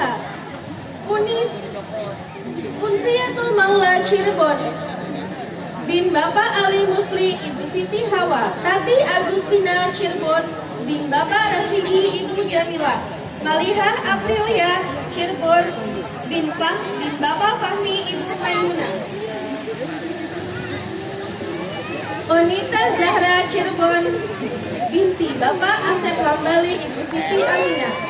Muha Unis Unsiatul Maula Cirebon. Bin Bapak Ali Musli Ibu Siti Hawa Tati Agustina Cirebon bin Bapak Rasidi Ibu Jamila Malihah Aprilia Cirebon bin Fah bin Bapak Fahmi Ibu Maimunah Onita Zahra Cirebon binti Bapak Asep Hambali Ibu Siti Aminah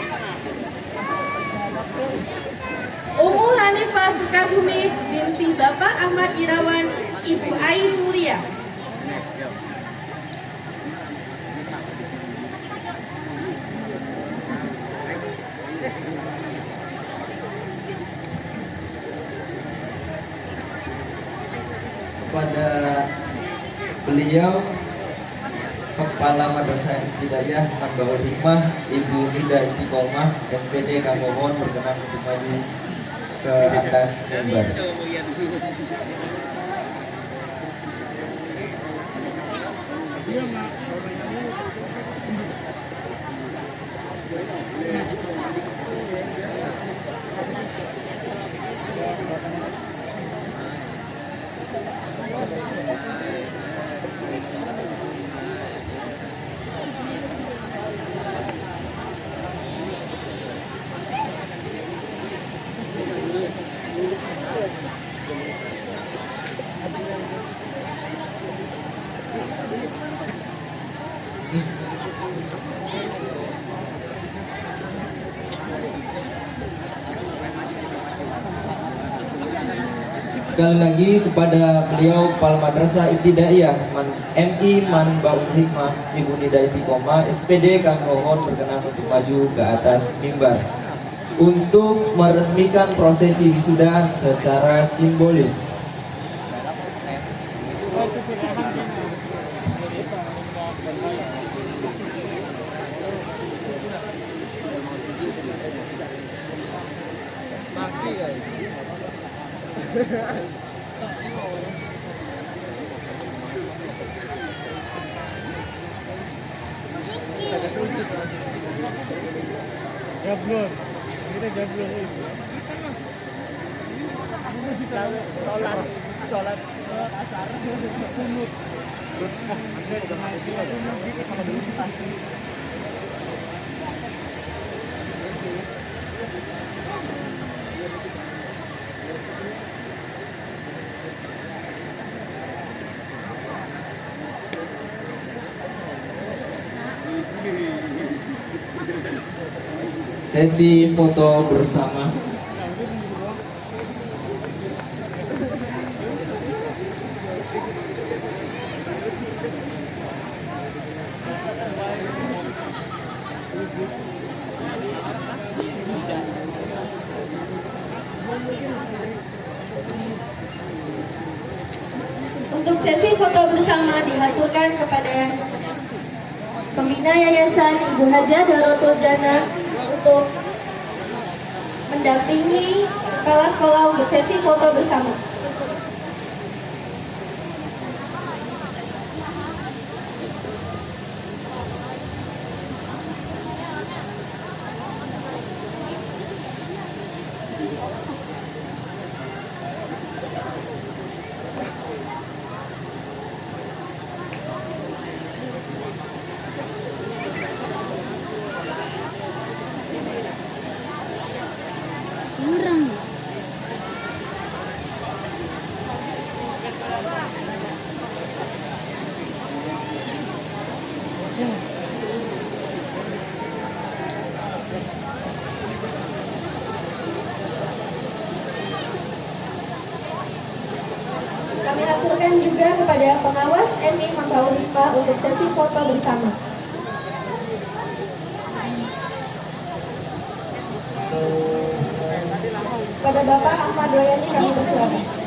Umu Hanifah Sukabumi binti Bapak Ahmad Irawan Ibu Ain Muria. Kepada beliau Kepala Madrasah Hidayah Manbaul Hikmah Ibu Nida Istiqomah SPD kami mohon berkenan untuk maju ke atas mimbar. Sekali lagi kepada beliau Kepala Madrasah Ibtidaiyah Man, MI Manbaul Hikmah Ibu Nida Istiqomah SPD kami mohon berkenan untuk maju ke atas mimbar untuk meresmikan prosesi wisuda secara simbolis. Gablon. Kita gablon itu. Sholat asar, kunut. Sesi foto bersama. Untuk sesi foto bersama dihaturkan kepada Pembina Yayasan Ibu Haja Darotul Jannah mendampingi kepala sekolah untuk sesi foto bersama. Kepada pengawas MI Hikmah untuk sesi foto bersama. Pada Bapak Ahmad Royani kami persilakan.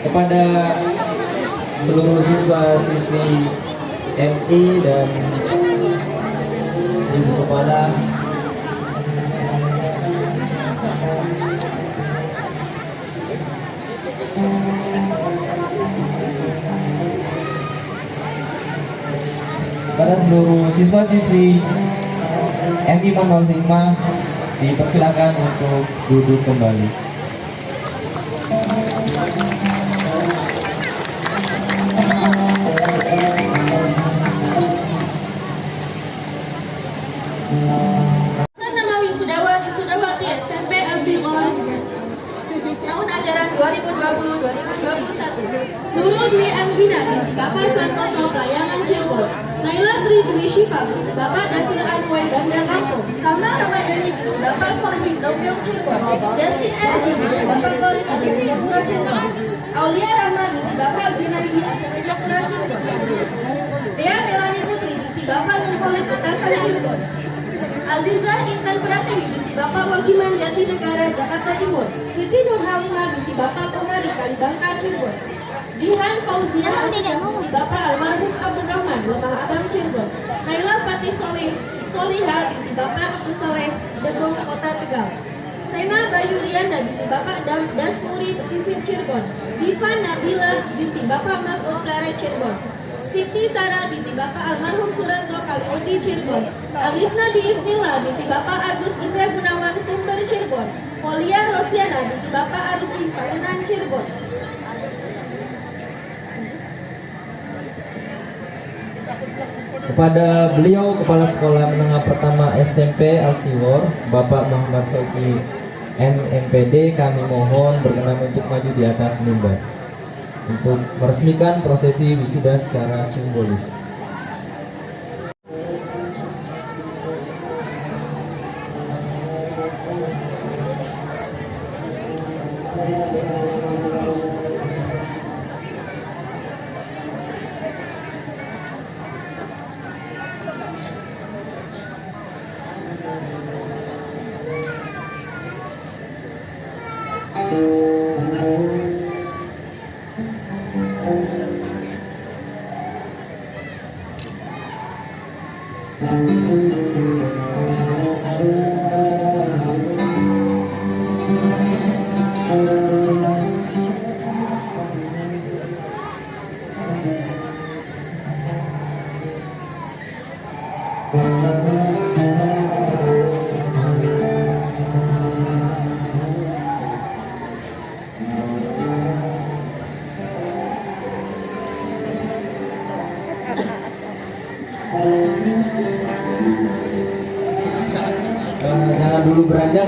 Kepada seluruh siswa siswi MI dan ibu kepala kepada seluruh siswa siswi MI 05 dipersilakan untuk duduk kembali. Ajaran 2020-2021 Nurul Dwi Anggina binti Bapak Santoso Pelayangan Cirebon. Naila Tri Dwi Syifa binti Bapak Dasil Anway Bandar Lampung. Salma Ramadhani binti Bapak Solihin Domyong Cirebon. Justin RJ binti Bapak Korin Asal Japura Cirebon. Aulia Rahma binti Bapak Junaidi Asal Japura Cirebon. Dea Melani Putri binti Bapak Nurholik Atasan Cirebon Azizah Intan Pratiwi binti Bapak Wagiman Jatinegara Jakarta Timur. Siti Nur Halimah binti Bapak Penghari Kalibangka Cirebon. Jihan Fauzia Azizah binti Bapak Almarhum Abdul Rahman Lemah Abang Cirebon. Naila Fatih Soleh Soliha binti Bapak Abdul Soleh Debong Kota Tegal. Sena Bayu Riana binti Bapak Dam Dasmuri Pesisir Cirebon. Diva Nabila binti Bapak Mas Plere Cirebon Siti Sara binti Bapak Almarhum Suranto Kalimuti Cirebon. Alisna Biisnillah binti Bapak Agus Indra Gunawan Sumber Cirebon. Polia Rosiana binti Bapak Arifin Pangenan Cirebon. Kepada beliau Kepala Sekolah Menengah Pertama SMP Alsiwor, Bapak Muhammad Soki MMPD kami mohon berkenan untuk maju di atas mimbar untuk meresmikan prosesi wisuda secara simbolis.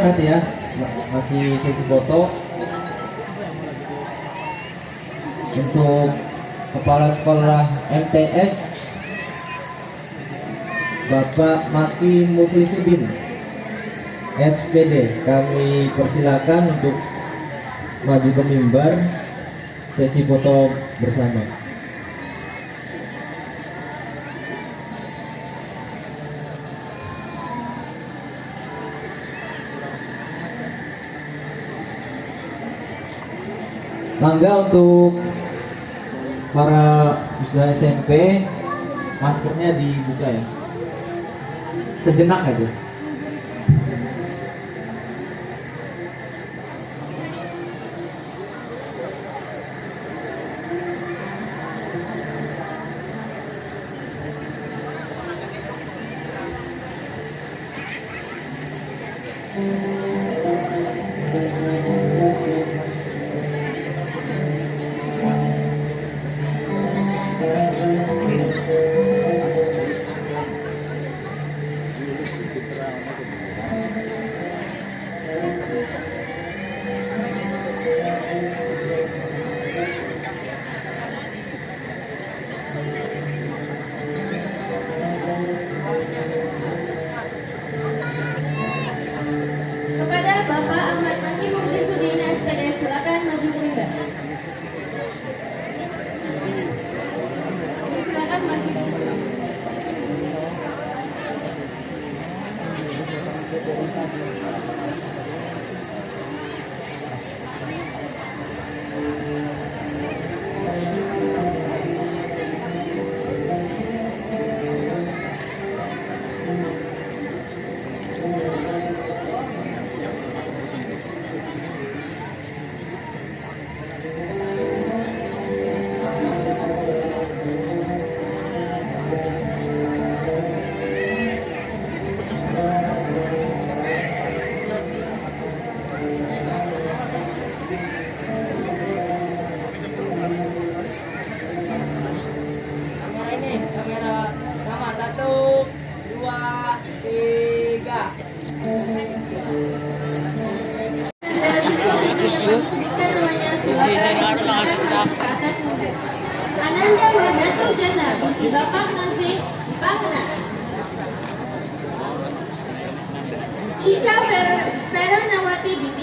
Nanti ya, masih sesi foto. Untuk Kepala Sekolah MTS Bapak Maki Muflisuddin SPD kami persilakan untuk maju ke mimbar sesi foto bersama. Mangga untuk para siswa SMP maskernya dibuka ya. Sejenak aja.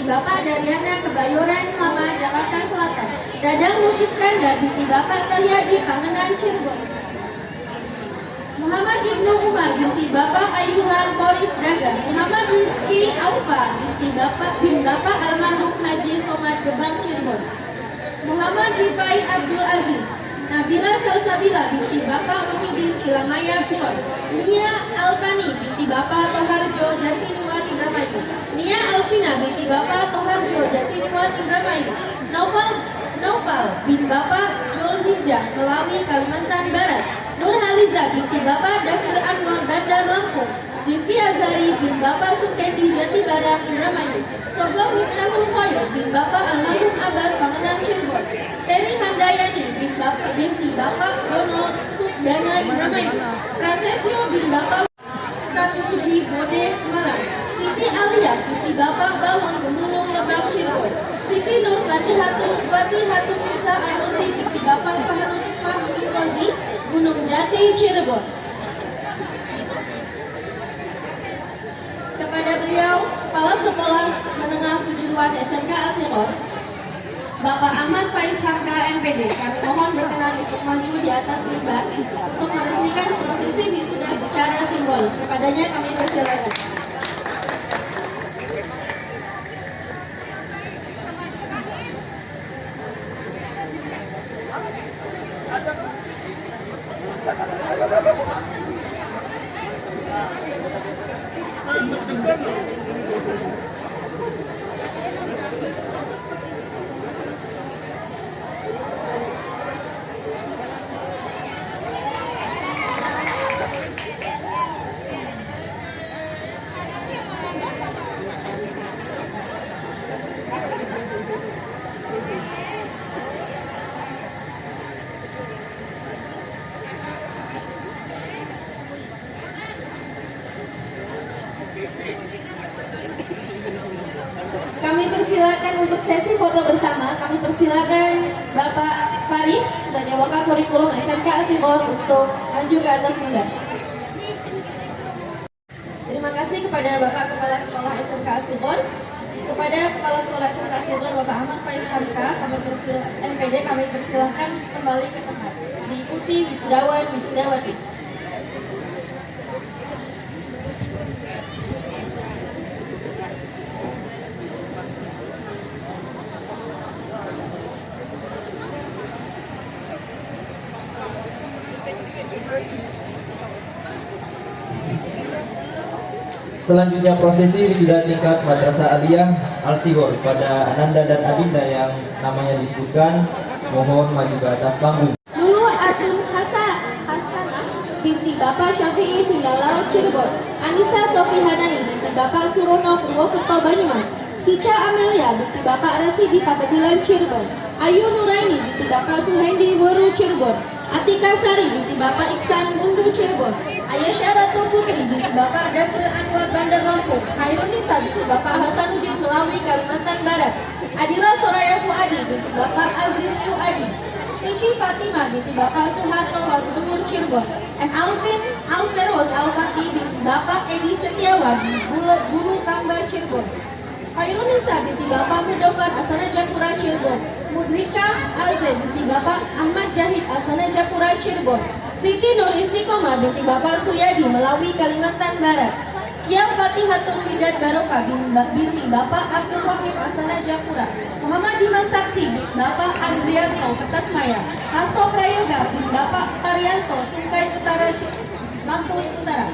Binti Bapak Daryana Kebayoran Lama Jakarta Selatan. Dadang Nur Iskandar binti Bapak Karyadi Pangenan Cirebon. Muhammad Ibnu Umar binti Bapak Ayuhan Moris Daga Muhammad Rifki Aufa binti Bapak bin Bapak almarhum Haji Somad Gebang Cirebon Muhammad Rifai Abdul Aziz Nabila Salsabila binti Bapak Muhyiddin Cilamaya Kulon Nia Alpani binti Bapak Toharjo Jatinuat Indramayu. Nia Alvina binti Bapak Toharjo Jatinuat Indramayu. Novel Novel bin Bapak Julhijjah Melawi Kalimantan Barat. Nur Haliza binti Bapak Dasir Anwar Bandar Lampung Rifki Azari bin Bapak Sukendi Jati Barang Indramayu. Soblong Miftahul Khoyo bin Bapak Almarhum Abbas Pangenan Cirebon. Teri Handayani bin Bapak binti Bapak Dono Dana Indramayu. Prasetyo bin Bapak Sapuji Bode Malang. Siti Alia binti Bapak Bawang Gemulung Lebak Cirebon. Siti Nur Fatihatu Fatihatu Nisa Anusi binti Bapak Fahrul Rozi Gunung Jati Cirebon kepada beliau Kepala Sekolah Menengah Kejuruan SMK Asiror Bapak Ahmad Faiz Hamka MPD kami mohon berkenan untuk maju di atas mimbar untuk meresmikan prosesi wisuda secara simbolis. Kepadanya kami persilakan Kami persilakan untuk sesi foto bersama. Kami persilakan Bapak Faris sebagai wakil kurikulum SMK Asibor untuk maju ke atas mimbar. Terima kasih kepada Bapak Kepala Sekolah SMK Asibor, kepada Kepala Sekolah SMK Asibor Bapak Ahmad Faiz Hamka, kami persil MPD kami persilahkan kembali ke tempat. Diikuti wisudawan wisudawati. Selanjutnya prosesi wisuda tingkat Madrasah Aliyah Al Sihor pada Ananda dan Adinda yang namanya disebutkan. Mohon maju ke atas panggung. Lulu Adul Hasan Hasanah binti Bapak Syafi'i Singgalau Cirebon. Anissa Sofi Hanani binti Bapak Surono Purwokerto Banyumas. Cica Amelia binti Bapak Rasidi Pabedilan Cirebon. Ayu Nuraini binti Bapak Suhendi Woru Cirebon Atika Sari binti Bapak Iksan Mundu Cirebon. Ayesha Ratu Putri binti Bapak Dasril Anwar Bandar Lampung. Hairunisa binti Bapak Hasanuddin Melawi Kalimantan Barat. Adila Soraya Fuadi binti Bapak Aziz Fuadi. Siti Fatima binti Bapak Soeharto Warudungur Cirebon. M. Alvin Alveros Alpati binti Bapak Edi Setiawan Bulu, Kamba Cirebon. Khairunisa binti Bapak Mudokan Astana Japura Cirebon Mudrika Aze binti Bapak Ahmad Jahid Astana Japura Cirebon. Siti Nur Istiqomah binti Bapak Suyadi Melawi Kalimantan Barat. Kia Fatihatul Hidayat Barokah bin- binti Bapak Abdul Wahid Astana Japura. Muhammad Dimas Saksi bin Bapak Andrianto Kertasmaya Hasto Prayoga bin Bapak Parianto Tungkai Utara Lampung Utara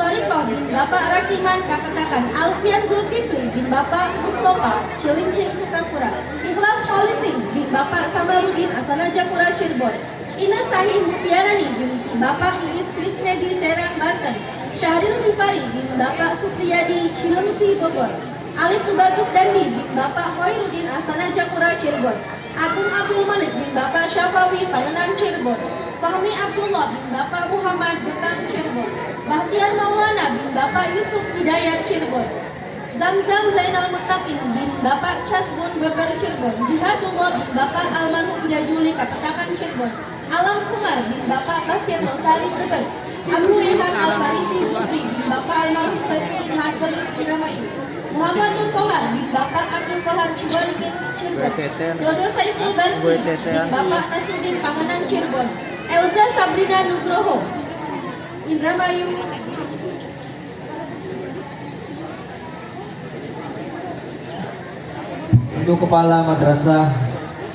Toriko bin Bapak Rakiman Kapetakan Alfian Zulkifli bin Bapak Mustafa Cilincing Sukapura Ikhlas Polisin bin Bapak Samarudin Astana Japura Cirebon Ina Sahih Mutiarani binti Bapak Iis Krisnedi Serang Banten Syahril Rifari bin Bapak Supriyadi Cilengsi Bogor Alif Tubagus Dandi bin Bapak Hoirudin Astana Japura Cirebon Agung Abdul Malik bin Bapak Syafawi Pangenan Cirebon Fahmi Abdullah bin Bapak Muhammad Gebang Cirebon Bahtiar Maulana bin Bapak Yusuf Hidayat Cirebon. Zamzam Zainal Mutakin bin Bapak Casbun Beber Cirebon. Jihadullah bin Bapak Almarhum Jajuli Kapetakan Cirebon. Alam Kumar bin Bapak Bakir Rosali Tebes Abu Rehan Al-Farisi Zufri bin Bapak Almarhum Saifuddin Hargelis Indramayu Muhammad Nur Kohar bin Bapak Abdul Kohar Ciwarikin Cirebon. Dodo Saiful Barki bin Bapak Nasruddin Panganan Cirebon. Elza Sabrina Nugroho Untuk Kepala Madrasah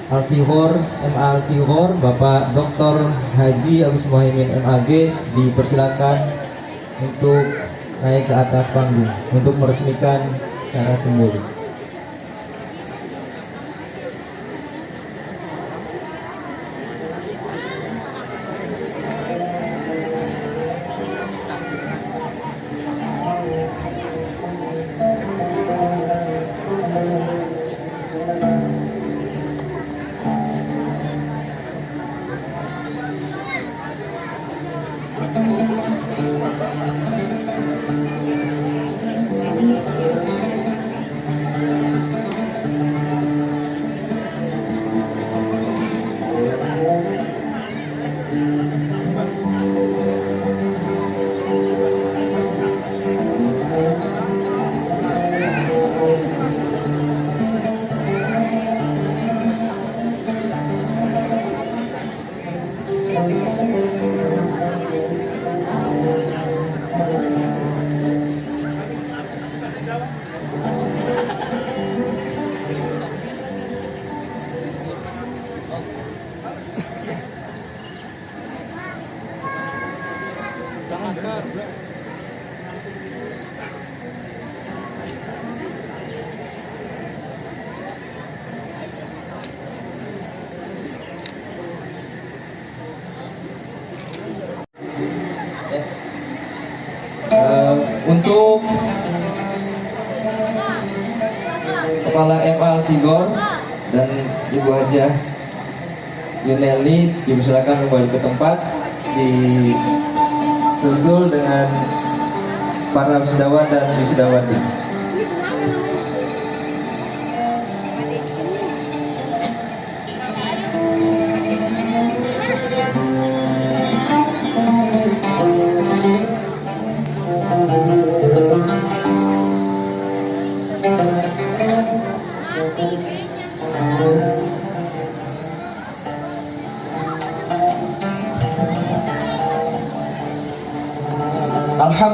Al-Sihor, MA Al-Sihor, Bapak Dr. Haji Agus Muhaimin MAG dipersilakan untuk naik ke atas panggung untuk meresmikan cara simbolis. Sigor dan Ibu Hajah Yuneli dipersilakan kembali ke tempat disusul dengan para wisudawan dan wisudawati.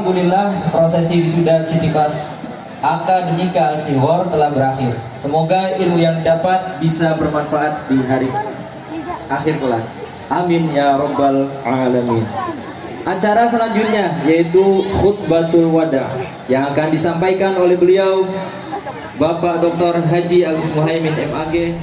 Alhamdulillah prosesi wisuda Siti Kelas Akademika Al-Sihor telah berakhir. Semoga ilmu yang dapat bisa bermanfaat di hari akhir kelak. Amin ya robbal alamin. Acara selanjutnya yaitu khutbatul wada yang akan disampaikan oleh beliau Bapak Dr. Haji Agus Muhaimin MAG